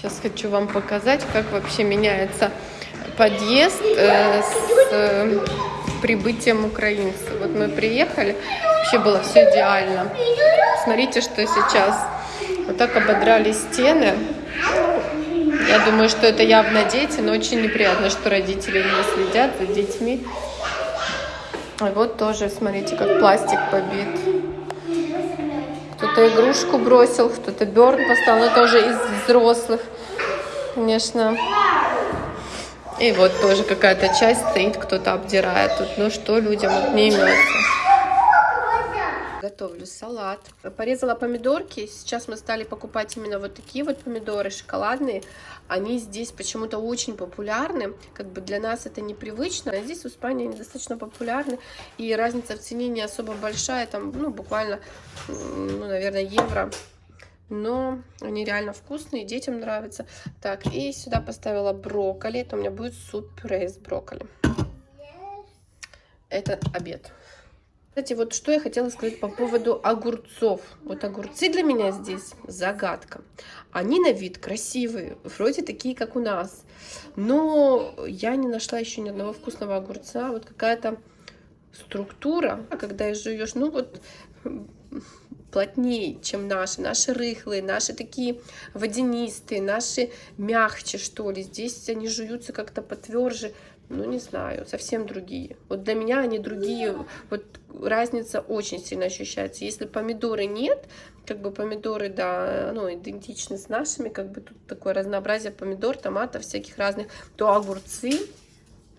Сейчас хочу вам показать, как вообще меняется подъезд э, с э, прибытием украинцев. Вот мы приехали, вообще было все идеально. Смотрите, что сейчас. Вот так ободрали стены. Я думаю, что это явно дети, но очень неприятно, что родители не следят за детьми. И вот тоже, смотрите, как пластик побит. Кто-то игрушку бросил, кто-то берн поставил, но тоже из взрослых, конечно. И вот тоже какая-то часть стоит, кто-то обдирает тут. Ну что людям вот не имется. Готовлю салат. Порезала помидорки. Сейчас мы стали покупать именно вот такие вот помидоры шоколадные. Они здесь почему-то очень популярны. Как бы для нас это непривычно. А здесь в Испании они достаточно популярны. И разница в цене не особо большая. Там, ну, буквально, ну, наверное, евро но они реально вкусные, детям нравятся. Так, и сюда поставила брокколи. Это у меня будет суп-пюре из брокколи. Это обед. Кстати, вот что я хотела сказать по поводу огурцов. Вот огурцы для меня здесь загадка. Они на вид красивые, вроде такие, как у нас. Но я не нашла еще ни одного вкусного огурца. Вот какая-то структура, когда жуешь, ну вот плотнее, чем наши. Наши рыхлые, наши такие водянистые, наши мягче, что ли. Здесь они жуются как-то потверже. Ну, не знаю, совсем другие. Вот для меня они другие. Вот разница очень сильно ощущается. Если помидоры нет, как бы помидоры, да, ну, идентичны с нашими, как бы тут такое разнообразие помидор, томатов всяких разных, то огурцы,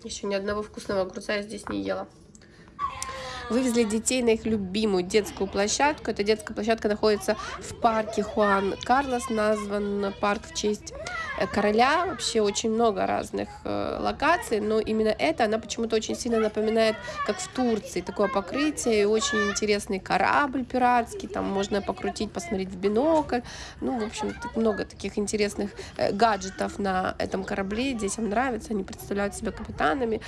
еще ни одного вкусного огурца я здесь не ела. Вывезли детей на их любимую детскую площадку. Эта детская площадка находится в парке Хуан Карлос, назван парк в честь короля. Вообще очень много разных э, локаций, но именно эта, она почему-то очень сильно напоминает, как в Турции, такое покрытие и очень интересный корабль пиратский, там можно покрутить, посмотреть в бинокль. Ну, в общем, много таких интересных э, гаджетов на этом корабле, детям нравится, они представляют себя капитанами.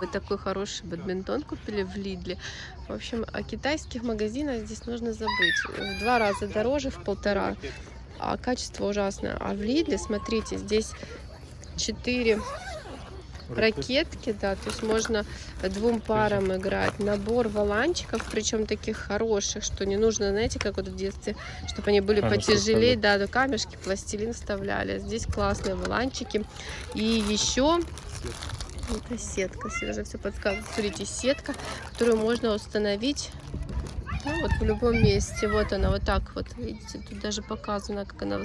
Вы такой хороший бадминтон купили в Лидле. В общем, о китайских магазинах здесь нужно забыть. В два раза дороже, в полтора. А качество ужасное. А в Лидле, смотрите, здесь четыре ракетки, да, то есть можно двум парам играть. Набор валанчиков, причем таких хороших, что не нужно, знаете, как вот в детстве, чтобы они были камешки потяжелее, да, да, камешки, пластилин вставляли. Здесь классные валанчики. И еще это сетка, Сережа все подсказывает. Смотрите, сетка, которую можно установить ну, вот в любом месте. Вот она, вот так вот, видите, тут даже показано, как она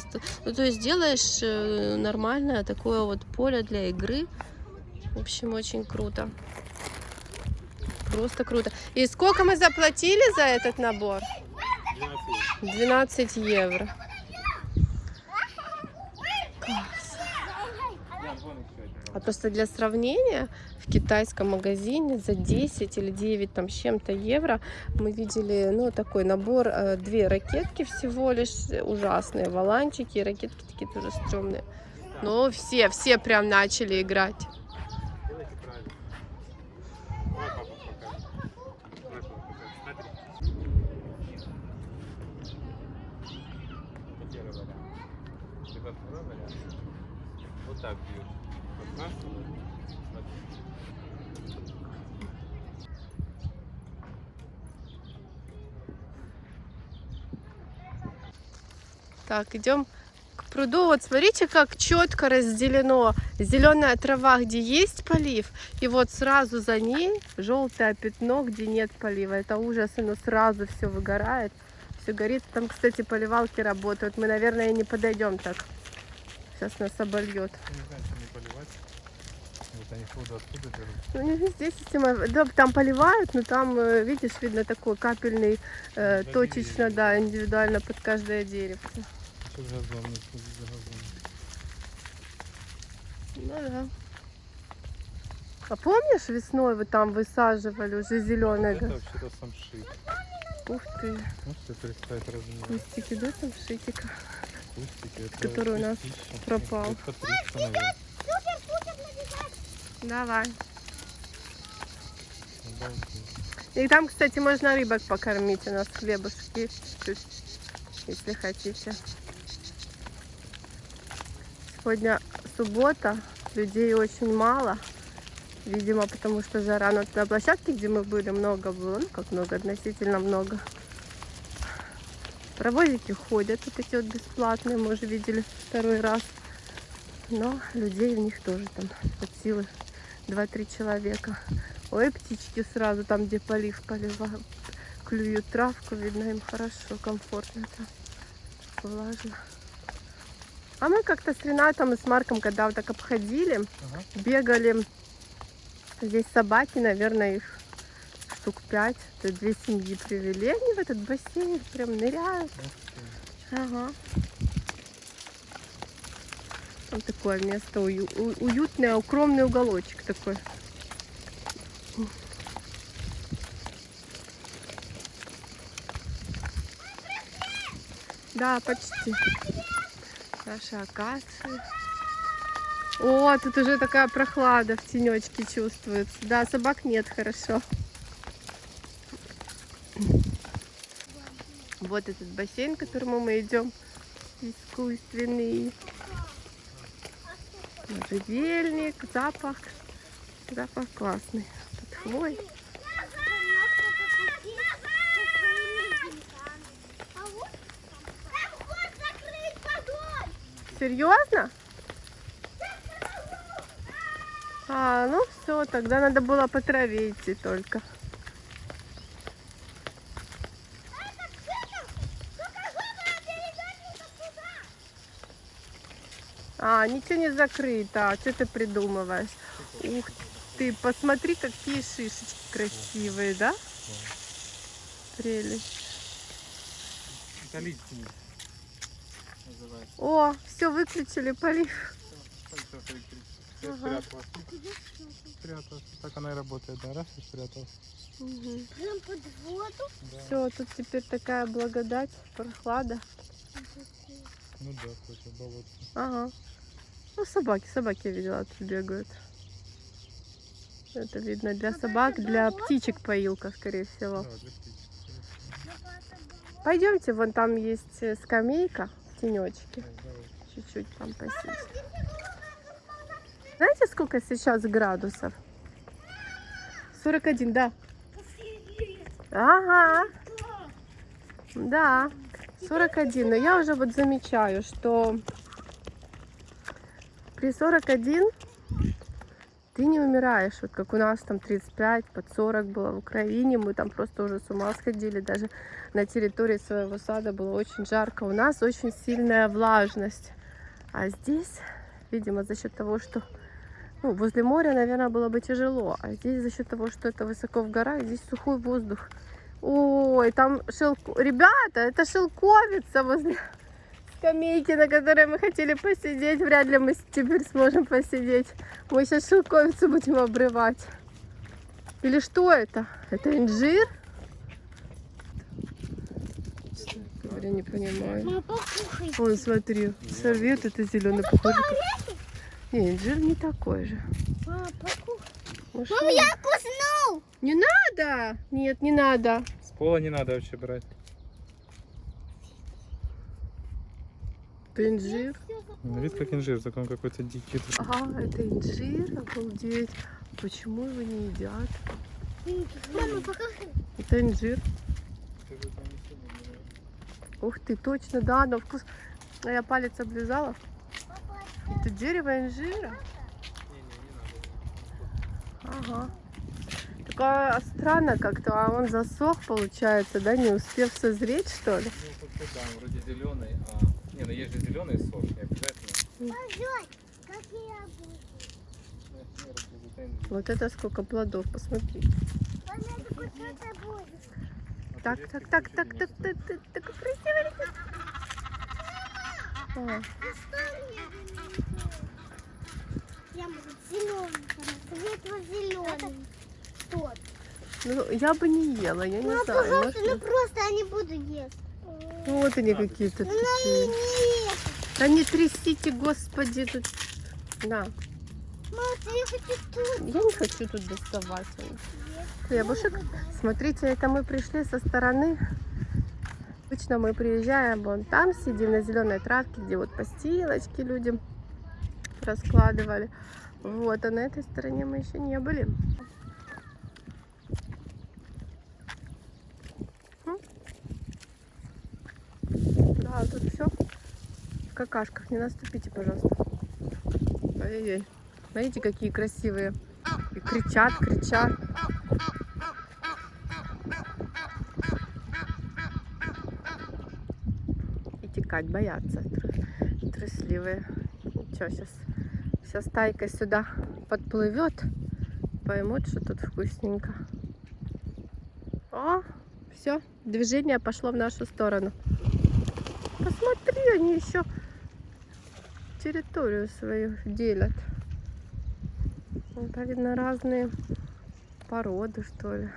Ну, то есть делаешь э, нормальное такое вот поле для игры. В общем, очень круто. Просто круто. И сколько мы заплатили за этот набор? 12 евро. А просто для сравнения, в китайском магазине за 10 или 9 там с чем-то евро мы видели, ну, такой набор, э, две ракетки всего лишь, ужасные валанчики, ракетки такие тоже стрёмные. Но все, все прям начали играть. Вот так бьют. Так, идем к пруду. Вот смотрите, как четко разделено зеленая трава, где есть полив, и вот сразу за ней желтое пятно, где нет полива. Это ужас, оно сразу все выгорает, все горит. Там, кстати, поливалки работают. Мы, наверное, не подойдем так. Сейчас нас обольет. Ну, не здесь система, да, там поливают, но там, э, видишь, видно такой капельный, э, точечно, да, индивидуально под каждое дерево. Ну да. А помнишь, весной вы там высаживали уже зеленое? Это вообще-то самшит. Ух ты. Можете представить размер? Кустики, да, самшитика? Кустики, это который у нас пропал. Это 300, наверное. Давай. И там, кстати, можно рыбок покормить. У нас хлебушек есть чуть-чуть. если хотите. Сегодня суббота, людей очень мало. Видимо, потому что жара. Но на площадке, где мы были, много было. Ну, как много, относительно много. Паровозики ходят, вот эти вот бесплатные, мы уже видели второй раз. Но людей в них тоже там от силы 2-3 человека. Ой, птички сразу там, где полив поливают, клюют травку, видно им хорошо, комфортно там, влажно. А мы как-то с Ренатом и с Марком, когда вот так обходили, Ага. бегали. Здесь собаки, наверное, их штук пять. Две семьи привели. Они в этот бассейн прям ныряют. Ага. Там такое место уютное, укромный уголочек такой. Да, почти. Наши акации. О, тут уже такая прохлада в тенечке чувствуется. Да, собак нет, хорошо. Вот этот бассейн, к которому мы идем. Искусственный. Можжевельник, запах. Запах классный. Тут хвой. Серьезно? А, ну все, тогда надо было по траве только. А, ничего не закрыто. А что ты придумываешь? Ух ты, посмотри, какие шишечки красивые, да? Прелесть. О, все, выключили полив. Ага. Спряталась. Так она и работает, да? Раз и спряталась. Угу. Прям под воду. Да. Все, тут теперь такая благодать, прохлада. Ну да, кстати, болото. Ага. Ну, собаки, собаки я видела, тут бегают. Это видно для собак, для птичек поилка, скорее всего. Пойдемте, вон там есть э, скамейка в тенечке. Чуть-чуть там посидеть. Знаете, сколько сейчас градусов? 41, да. Ага. Да, 41. Но я уже вот замечаю, что при 41 ты не умираешь. Вот как у нас там 35, под 40 было в Украине. Мы там просто уже с ума сходили. Даже на территории своего сада было очень жарко. У нас очень сильная влажность. А здесь, видимо, за счет того, что ну, возле моря, наверное, было бы тяжело. А здесь за счет того, что это высоко в горах, здесь сухой воздух. Ой, там шелко... Ребята, это шелковица возле скамейки, на которой мы хотели посидеть. Вряд ли мы теперь сможем посидеть. Мы сейчас шелковицу будем обрывать. Или что это? Это инжир? Говоря, не понимаю. Вон, смотри, сорвет это зеленый похоже. Не, инжир не такой же. Мама? Мама, я куснул. Не надо! Нет, не надо. С пола не надо вообще брать. Это инжир. Ну, Вид как инжир, только он какой-то дикий. Ага, это инжир, обалдеть. Почему его не едят? Мама, покажи. Это инжир. Ух ты, точно, да, на вкус. А я палец облизала. Это дерево инжира. Ага. Такое странно как-то, а он засох, получается, да, не успев созреть, что ли? Ну, да, вроде зеленый, а... Не, ну есть же зеленый сок, не обязательно. Какие. Вот это сколько плодов, посмотри. А Так, так, так, так, так, так, так. А, А что мне Я могу зеленый, светло-зеленый. Тот. ну, я бы не ела, я не Ну, знаю. пожалуйста, может, ну просто я не буду есть. Вот они какие-то Ну, такие. Да не трясите, господи, тут. Да, Мама, я хочу тут. я не хочу тут доставать. Хлебушек. Смотрите, это мы пришли со стороны Обычно мы приезжаем, вон там сидим на зеленой травке, где вот постилочки людям раскладывали. Вот, а на этой стороне мы еще не были. М? Да, тут все в какашках. Не наступите, пожалуйста. Ой-ой-ой. Смотрите, какие красивые. И кричат, кричат. И текать боятся. Трусливые. Ничего, сейчас вся стайка сюда подплывет. Поймут, что тут вкусненько. О, все, движение пошло в нашу сторону. Посмотри, они еще территорию свою делят. Это, видно, разные породы, что ли.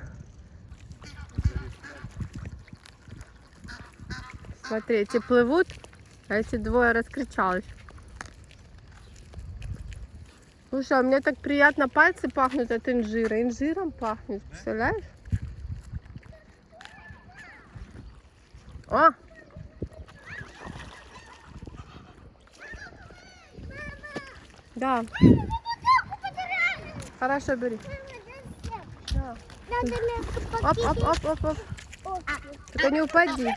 Смотри, эти плывут, а эти двое раскричались. Слушай, а мне так приятно пальцы пахнут от инжира. Инжиром пахнет, представляешь? О! Да. Хорошо, бери. Да. Оп, оп, оп, оп, оп. покинуть. Только не упади.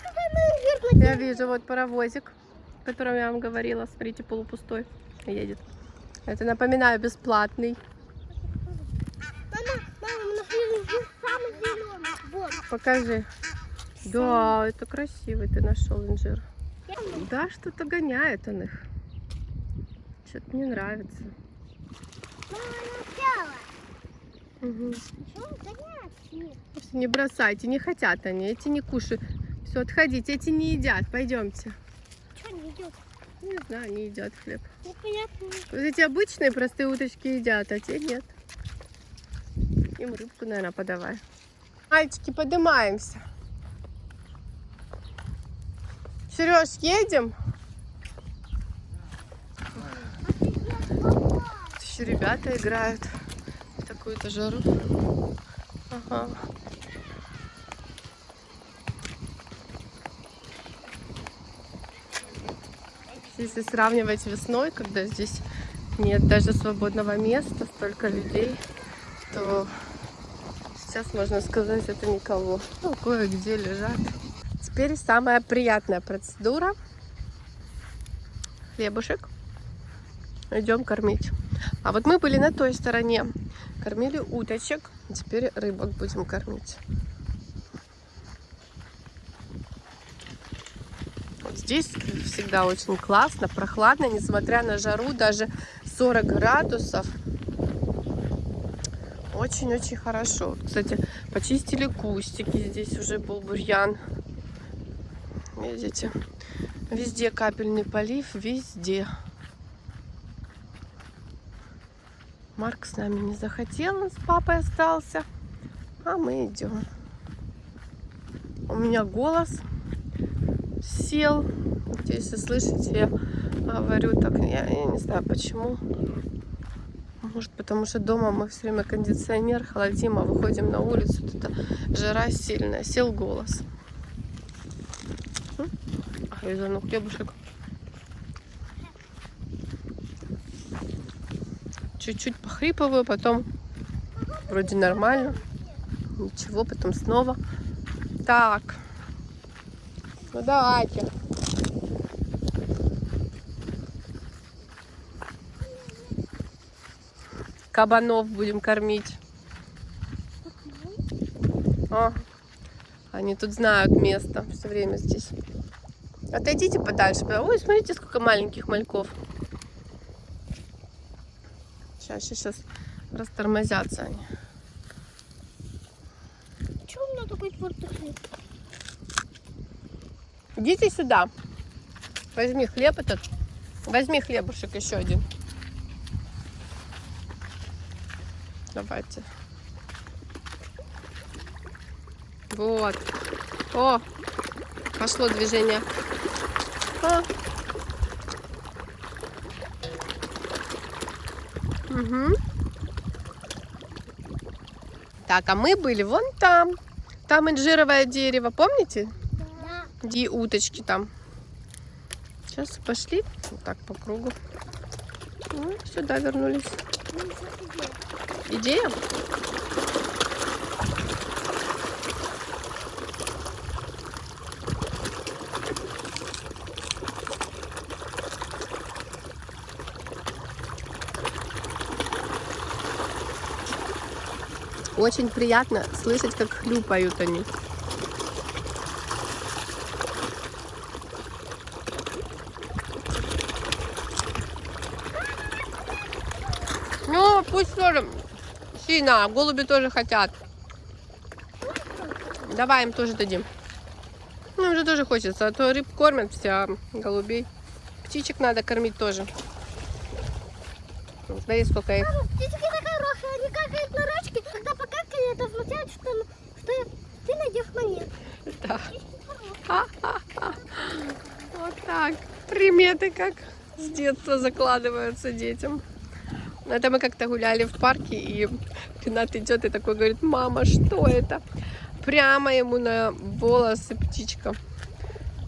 Я вижу вот паровозик, о котором я вам говорила. Смотрите, полупустой едет. Это, напоминаю, бесплатный. Мама, мама, мы нашли инжир самый зеленый. Вот. Покажи. Да, это красивый ты нашел инжир. Да, что-то гоняет он их. Что-то не нравится. Угу. Не бросайте, не хотят они, эти не кушают. Все, отходите, эти не едят, пойдемте. Что не идет? Не знаю, не едят хлеб. Непонятно. Вот эти обычные простые уточки едят, а те нет. Им рыбку, наверное, подавай. Мальчики, поднимаемся. Сереж, едем? Еще ребята играют в такую-то жару. Ага. Если сравнивать весной, когда здесь нет даже свободного места, столько людей, то сейчас можно сказать, это никого. Ну, кое-где лежат. Теперь самая приятная процедура. Хлебушек. Идем кормить. А вот мы были на той стороне. Кормили уточек. Теперь рыбок будем кормить. Вот здесь всегда очень классно, прохладно, несмотря на жару, даже 40 градусов. Очень-очень хорошо. Кстати, почистили кустики. Здесь уже был бурьян. Видите? Везде капельный полив, везде. Марк с нами не захотел, он с папой остался. А мы идем. У меня голос сел. Если слышите, я говорю так, я, я не знаю почему. Может, потому что дома мы все время кондиционер холодим, а выходим на улицу, тут жара сильная, сел голос. М? А, я ну хлебушек. Чуть-чуть похрипываю, потом вроде нормально. Ничего, потом снова. Так. Ну давайте. Кабанов будем кормить. О, они тут знают место все время здесь. Отойдите подальше. Ой, смотрите, сколько маленьких мальков. Сейчас, сейчас растормозятся они. Чего у меня такой твердый хлеб? Идите сюда. Возьми хлеб этот. Возьми хлебушек еще один. Давайте. Вот. О, пошло движение. О. Мгм. Так, а мы были вон там. Там инжировое дерево, помните? Да. И уточки там. Сейчас пошли. Вот так по кругу. Ну, сюда вернулись. Ну. Идея? Очень приятно слышать, как хлюпают они. Ну, пусть тоже сильно, голуби тоже хотят. Давай им тоже дадим. Ну, им же тоже хочется, а то рыб кормят все, а голубей. Птичек надо кормить тоже. Смотри, сколько их. Мама, птички такая хорошая, они какают на рачке, когда покакали, это означает, что, что ты найдешь монету. Да. Вот так. Приметы как с детства закладываются детям. Это мы как-то гуляли в парке, и Ренат идет и такой говорит, мама, что это? Прямо ему на волосы птичка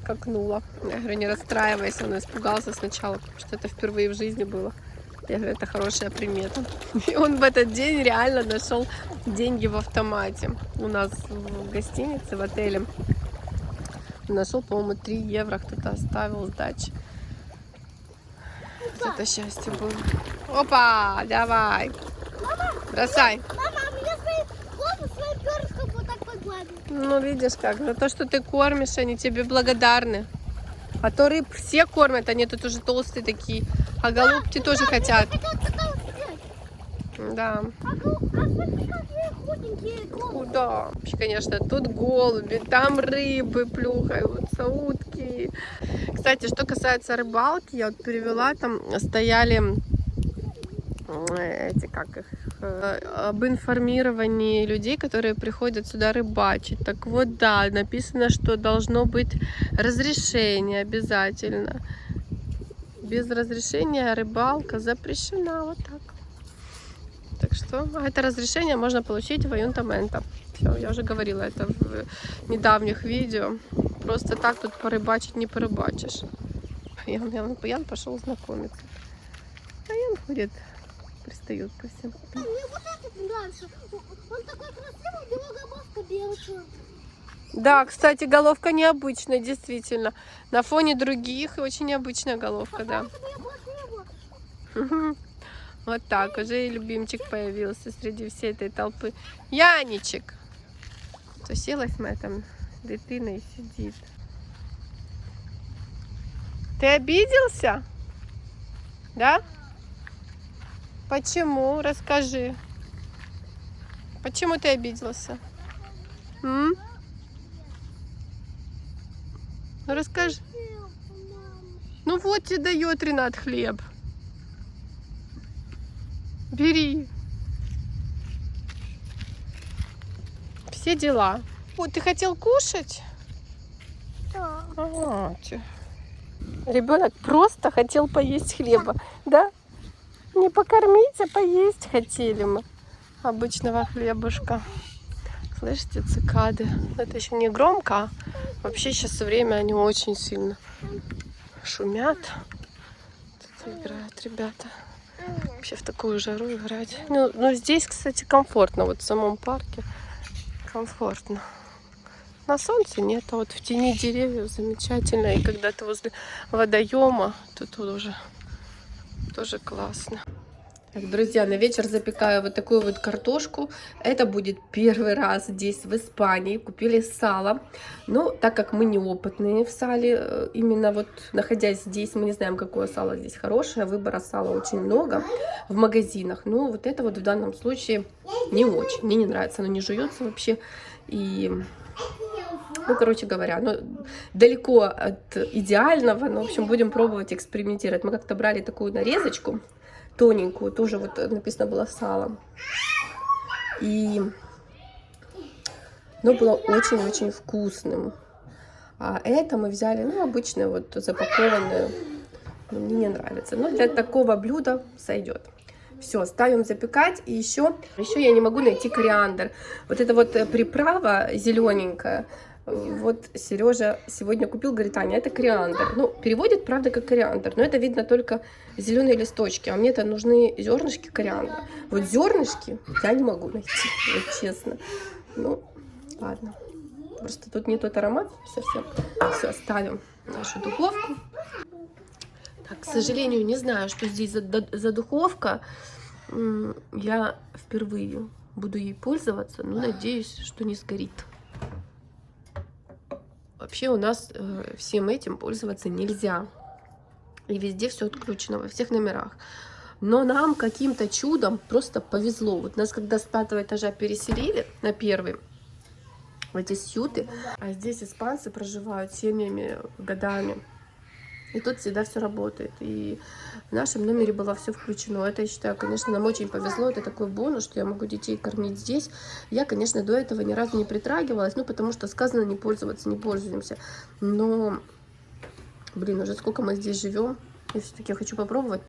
какнула. Я говорю, не расстраивайся, он испугался сначала, потому что это впервые в жизни было. Я говорю, это хорошая примета. И он в этот день реально нашел деньги в автомате. У нас в гостинице, в отеле. Нашел, по-моему, 3 евро кто-то оставил сдачи. Вот это счастье было. Опа, давай. Бросай. Мама, меня свои голову своим перышком вот так погладил. Ну, видишь как, за то, что ты кормишь, они тебе благодарны. А то рыб все кормят, они тут уже толстые такие. А голубки тоже хотят. Да. А, гол- а головы. Да, вообще, конечно, тут голуби, там рыбы плюхаются, утки. Кстати, что касается рыбалки, я вот перевела, там стояли э, эти, как их, э, об информировании людей, которые приходят сюда рыбачить. Так вот, да, написано, что должно быть разрешение обязательно. Без разрешения рыбалка запрещена, вот так. Так что а это разрешение можно получить в Аюнтамента. Все, я уже говорила это в недавних видео. Просто так тут порыбачить не порыбачишь. Ян, Ян, Ян пошел знакомиться. А Ян ходит, пристает ко всем. Мне вот этот нравится. Он такой красивый, белогобовка белая. Да, кстати, головка необычная, действительно. На фоне других очень необычная головка, да. Вот так, уже и любимчик появился среди всей этой толпы. Яничек! То сілась моя там дитина и сидит. Ты обиделся? Да? Почему? Расскажи. Почему ты обиделся? М? Ну расскажи. Ну вот тебе дает Ренат хлеб. Бери. Все дела. Вот, ты хотел кушать? Да. А, Ребенок просто хотел поесть хлеба, да? Не покормить, а поесть хотели мы обычного хлебушка. Слышите, цикады? Это еще не громко, а вообще сейчас время они очень сильно шумят. Тут играют ребята. Вообще в такую жару играть. Ну, ну, здесь, кстати, комфортно. Вот в самом парке комфортно. На солнце нет, а вот в тени деревьев замечательно. И когда ты возле водоема, то тут уже тоже классно. Так, друзья, на вечер запекаю вот такую вот картошку. Это будет первый раз здесь, в Испании. Купили сало. Ну, так как мы неопытные в сале, э, именно вот находясь здесь, мы не знаем, какое сало здесь хорошее. Выбора сала очень много в магазинах. Но вот это вот в данном случае не очень. Мне не нравится, оно не жуется вообще. И ну, короче говоря, ну, далеко от идеального, но, в общем, будем пробовать экспериментировать. Мы как-то брали такую нарезочку тоненькую, тоже вот написано было сало. И оно было очень-очень вкусным. А это мы взяли, ну, обычное вот запакованное. Ну, мне не нравится. Но для такого блюда сойдет. Все, ставим запекать. И еще, еще я не могу найти кориандр. Вот эта вот приправа зелененькая, Вот Сережа сегодня купил, говорит, Аня, это кориандр. Ну, переводит, правда, как кориандр, но это видно только зеленые листочки, а мне-то нужны зернышки кориандра. Вот зернышки я не могу найти, вот честно. Ну, ладно. Просто тут не тот аромат совсем. Все, ставим нашу духовку. Так, к сожалению, не знаю, что здесь за, за духовка. Я впервые буду ей пользоваться, но надеюсь, что не сгорит. Вообще у нас э, всем этим пользоваться нельзя. И везде все отключено, во всех номерах. Но нам каким-то чудом просто повезло. Вот нас когда с пятого этажа переселили на первый, в эти сюты, а здесь испанцы проживают семьями, годами. И тут всегда все работает. И в нашем номере было все включено. Это, я считаю, конечно, нам очень повезло. Это такой бонус, что я могу детей кормить здесь. Я, конечно, до этого ни разу не притрагивалась, ну, потому что сказано не пользоваться, не пользуемся. Но, блин, уже сколько мы здесь живем, я все-таки хочу попробовать.